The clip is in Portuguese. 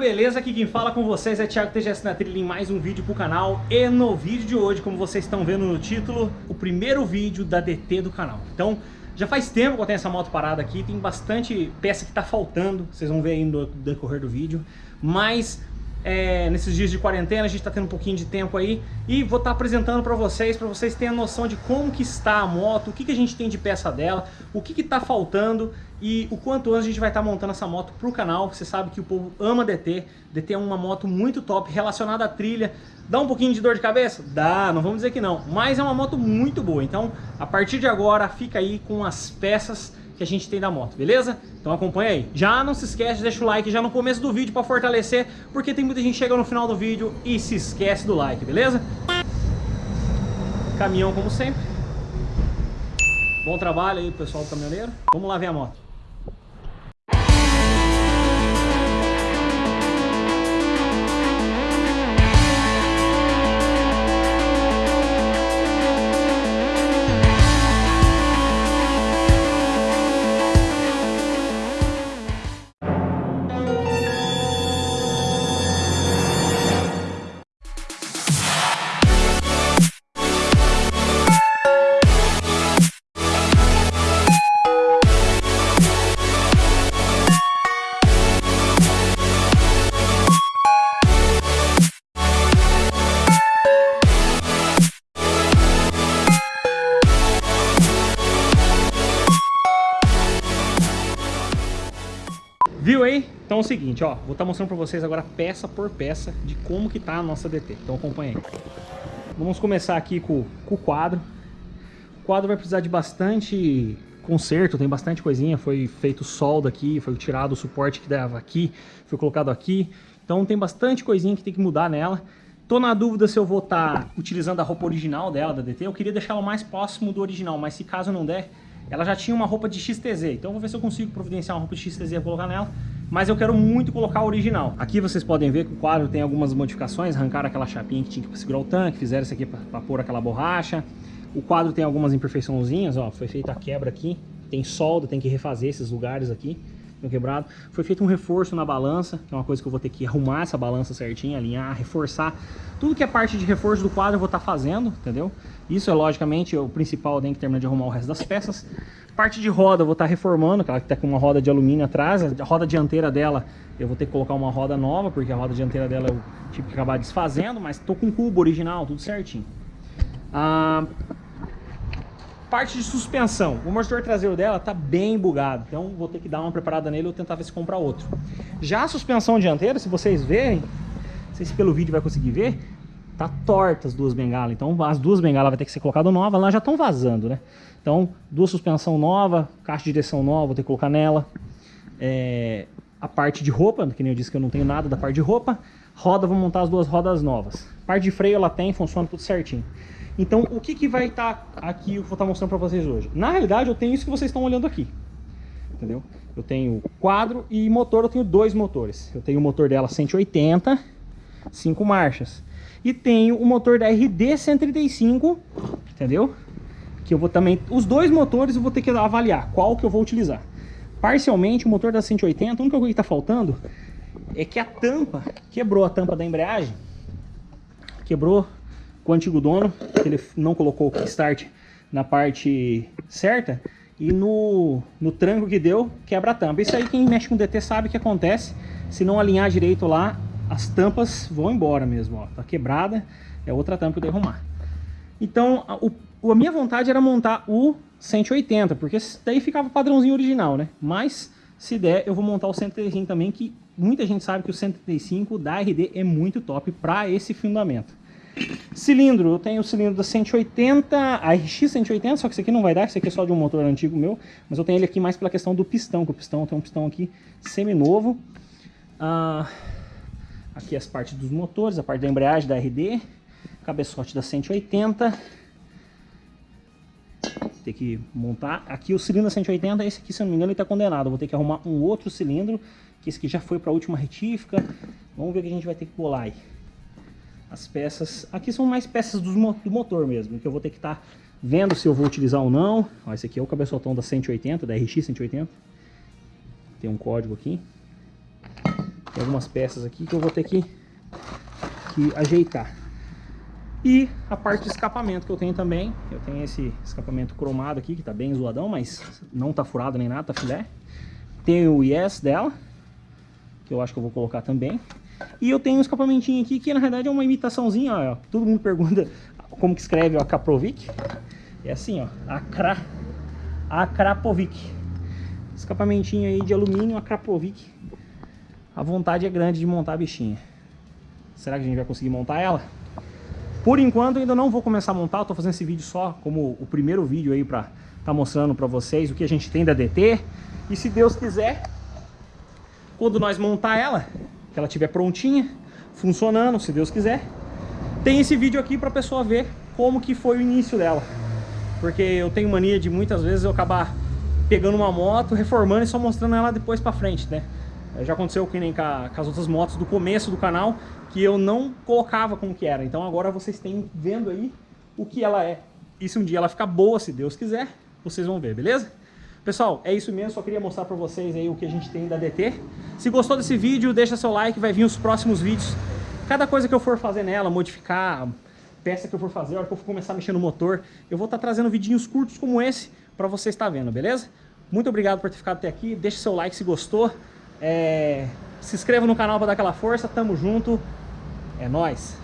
Beleza? Aqui quem fala com vocês é Thiago TGS na trilha em mais um vídeo pro canal E no vídeo de hoje, como vocês estão vendo no título, o primeiro vídeo da DT do canal Então, já faz tempo que eu tenho essa moto parada aqui, tem bastante peça que tá faltando Vocês vão ver aí no decorrer do vídeo Mas é, nesses dias de quarentena, a gente está tendo um pouquinho de tempo aí e vou estar tá apresentando para vocês, para vocês terem a noção de como que está a moto, o que, que a gente tem de peça dela, o que está faltando e o quanto antes a gente vai estar tá montando essa moto para o canal. Você sabe que o povo ama DT, DT é uma moto muito top, relacionada à trilha. Dá um pouquinho de dor de cabeça? Dá, não vamos dizer que não, mas é uma moto muito boa. Então, a partir de agora, fica aí com as peças que a gente tem da moto, beleza? Então acompanha aí. Já não se esquece, deixa o like já no começo do vídeo para fortalecer, porque tem muita gente que chega no final do vídeo e se esquece do like, beleza? Caminhão como sempre. Bom trabalho aí pessoal do caminhoneiro. Vamos lá ver a moto. Viu aí? Então é o seguinte, ó, vou estar tá mostrando para vocês agora peça por peça de como que tá a nossa DT. Então acompanha aí. Vamos começar aqui com, com o quadro. O quadro vai precisar de bastante conserto, tem bastante coisinha, foi feito solda aqui, foi tirado o suporte que dava aqui, foi colocado aqui. Então tem bastante coisinha que tem que mudar nela. Tô na dúvida se eu vou estar tá utilizando a roupa original dela, da DT. Eu queria deixar ela mais próximo do original, mas se caso não der, ela já tinha uma roupa de XTZ, então eu vou ver se eu consigo providenciar uma roupa de XTZ e colocar nela. Mas eu quero muito colocar a original. Aqui vocês podem ver que o quadro tem algumas modificações, arrancaram aquela chapinha que tinha para segurar o tanque, fizeram isso aqui para pôr aquela borracha. O quadro tem algumas imperfeiçãozinhas, ó, foi feita a quebra aqui, tem solda, tem que refazer esses lugares aqui quebrado. Foi feito um reforço na balança, que é uma coisa que eu vou ter que arrumar essa balança certinha, alinhar, reforçar. Tudo que é parte de reforço do quadro eu vou estar tá fazendo, entendeu? Isso é logicamente o principal, tem que terminar de arrumar o resto das peças. Parte de roda eu vou estar tá reformando, que ela está com uma roda de alumínio atrás. A roda dianteira dela eu vou ter que colocar uma roda nova, porque a roda dianteira dela eu tive que acabar desfazendo, mas estou com o cubo original, tudo certinho. Ah, Parte de suspensão. O motor traseiro dela tá bem bugado, então vou ter que dar uma preparada nele ou tentar ver se comprar outro. Já a suspensão dianteira, se vocês verem, não sei se pelo vídeo vai conseguir ver, tá torta as duas bengalas. Então as duas bengalas vai ter que ser colocada nova, elas já estão vazando, né? Então, duas suspensão nova, caixa de direção nova, vou ter que colocar nela. É, a parte de roupa, que nem eu disse que eu não tenho nada da parte de roupa. Roda, vou montar as duas rodas novas. Parte de freio ela tem, funciona tudo certinho. Então, o que, que vai estar tá aqui, eu vou estar tá mostrando para vocês hoje? Na realidade, eu tenho isso que vocês estão olhando aqui. Entendeu? Eu tenho quadro e motor, eu tenho dois motores. Eu tenho o motor dela 180, 5 marchas. E tenho o motor da RD 135, entendeu? Que eu vou também... Os dois motores eu vou ter que avaliar qual que eu vou utilizar. Parcialmente, o motor da 180, a única coisa que está faltando é que a tampa, quebrou a tampa da embreagem. Quebrou com o antigo dono, que ele não colocou o kickstart na parte certa, e no, no tranco que deu, quebra a tampa. Isso aí quem mexe com DT sabe o que acontece, se não alinhar direito lá, as tampas vão embora mesmo, ó. Tá quebrada, é outra tampa que eu devo arrumar. Então, a, o, a minha vontade era montar o 180, porque daí ficava padrãozinho original, né? Mas, se der, eu vou montar o 135 também, que muita gente sabe que o 135 da RD é muito top para esse fundamento. Cilindro, eu tenho o cilindro da 180, a RX 180, só que esse aqui não vai dar, esse aqui é só de um motor antigo meu, mas eu tenho ele aqui mais pela questão do pistão, que o pistão tem um pistão aqui semi-novo. Ah, aqui as partes dos motores, a parte da embreagem da RD, cabeçote da 180. Tem que montar. Aqui o cilindro da 180, esse aqui, se eu não me engano, ele está condenado. Eu vou ter que arrumar um outro cilindro, que esse aqui já foi para a última retífica. Vamos ver o que a gente vai ter que bolar aí as peças. Aqui são mais peças do, motor mesmo, que eu vou ter que estar tá vendo se eu vou utilizar ou não. Ó, esse aqui é o cabeçotão da 180, da RX 180. Tem um código aqui. Tem algumas peças aqui que eu vou ter que, que ajeitar. E a parte de escapamento que eu tenho também. Eu tenho esse escapamento cromado aqui, que tá bem zoadão, mas não tá furado nem nada, tá filé. Tem o Yes dela, que eu acho que eu vou colocar também. E eu tenho um escapamentinho aqui, que na verdade é uma imitaçãozinha, ó. Todo mundo pergunta como que escreve a Kaprovic. É assim, ó, Akra, Akrapovic. Escapamentinho aí de alumínio Akrapovic. A vontade é grande de montar a bichinha. Será que a gente vai conseguir montar ela? Por enquanto ainda não vou começar a montar, tô fazendo esse vídeo só como o primeiro vídeo aí pra tá mostrando pra vocês o que a gente tem da DT. E se Deus quiser, quando nós montar ela, que ela estiver prontinha, funcionando, se Deus quiser, tem esse vídeo aqui pra pessoa ver como que foi o início dela. Porque eu tenho mania de muitas vezes eu acabar pegando uma moto, reformando e só mostrando ela depois pra frente, né? Já aconteceu que nem com, a, com as outras motos do começo do canal, que eu não colocava como que era. Então agora vocês têm vendo aí o que ela é. E se um dia ela ficar boa, se Deus quiser, vocês vão ver, beleza? Pessoal, é isso mesmo, só queria mostrar pra vocês aí o que a gente tem da DT. Se gostou desse vídeo, deixa seu like, vai vir os próximos vídeos. Cada coisa que eu for fazer nela, modificar, peça que eu for fazer, a hora que eu for começar a mexer no motor, eu vou estar tá trazendo vidinhos curtos como esse pra você estar vendo, beleza? Muito obrigado por ter ficado até aqui, deixa seu like se gostou. É... Se inscreva no canal para dar aquela força, tamo junto, é nóis!